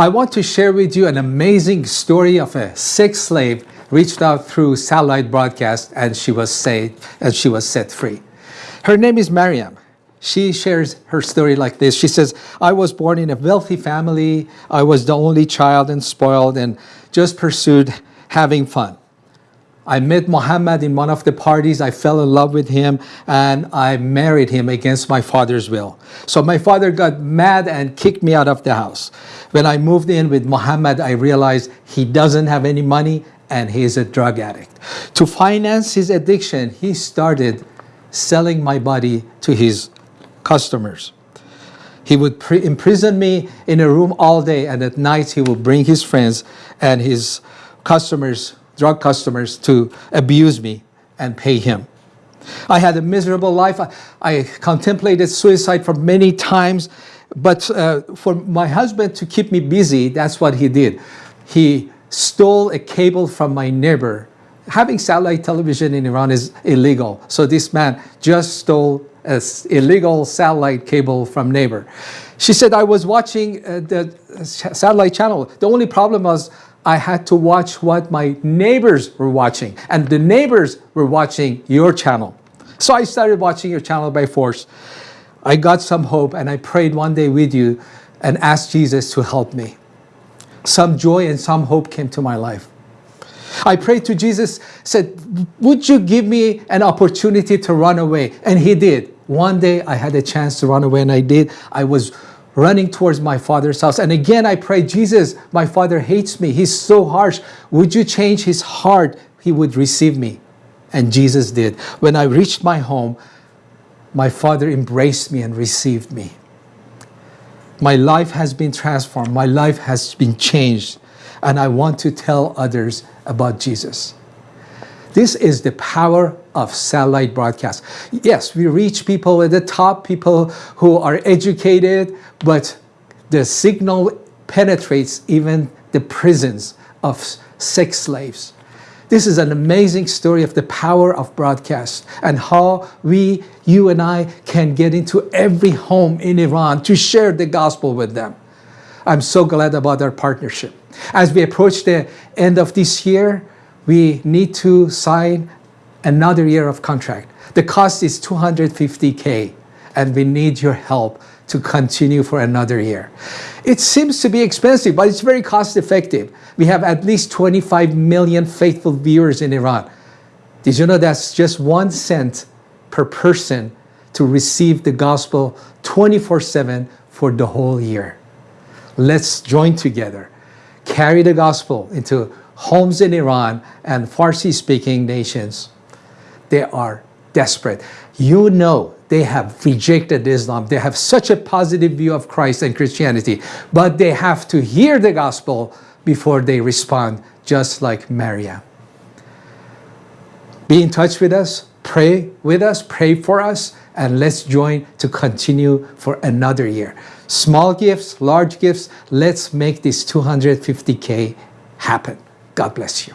I want to share with you an amazing story of a sex slave reached out through satellite broadcast and she was saved and she was set free. Her name is Mariam. She shares her story like this. She says, I was born in a wealthy family. I was the only child and spoiled and just pursued having fun. I met Muhammad in one of the parties. I fell in love with him and I married him against my father's will. So my father got mad and kicked me out of the house. When I moved in with Muhammad, I realized he doesn't have any money and he is a drug addict. To finance his addiction, he started selling my body to his customers. He would imprison me in a room all day and at night he would bring his friends and his customers drug customers to abuse me and pay him. I had a miserable life. I, I contemplated suicide for many times, but uh, for my husband to keep me busy, that's what he did. He stole a cable from my neighbor. Having satellite television in Iran is illegal, so this man just stole an illegal satellite cable from neighbor. She said, I was watching uh, the satellite channel. The only problem was I had to watch what my neighbors were watching. And the neighbors were watching your channel. So I started watching your channel by force. I got some hope and I prayed one day with you and asked Jesus to help me. Some joy and some hope came to my life. I prayed to Jesus, said, would you give me an opportunity to run away? And he did. One day I had a chance to run away and I did. I was running towards my father's house. And again, I prayed, Jesus, my father hates me. He's so harsh. Would you change his heart? He would receive me. And Jesus did. When I reached my home, my father embraced me and received me. My life has been transformed. My life has been changed. And I want to tell others about Jesus. This is the power of satellite broadcast. Yes, we reach people at the top, people who are educated, but the signal penetrates even the prisons of sex slaves. This is an amazing story of the power of broadcast and how we, you and I, can get into every home in Iran to share the gospel with them. I'm so glad about our partnership. As we approach the end of this year, we need to sign another year of contract. The cost is 250K and we need your help to continue for another year. It seems to be expensive, but it's very cost effective. We have at least 25 million faithful viewers in Iran. Did you know that's just one cent per person to receive the gospel 24-7 for the whole year? Let's join together, carry the gospel into homes in Iran and Farsi-speaking nations. They are desperate. You know they have rejected Islam. They have such a positive view of Christ and Christianity, but they have to hear the gospel before they respond, just like Maria. Be in touch with us, pray with us, pray for us, and let's join to continue for another year. Small gifts, large gifts, let's make this 250K happen. God bless you.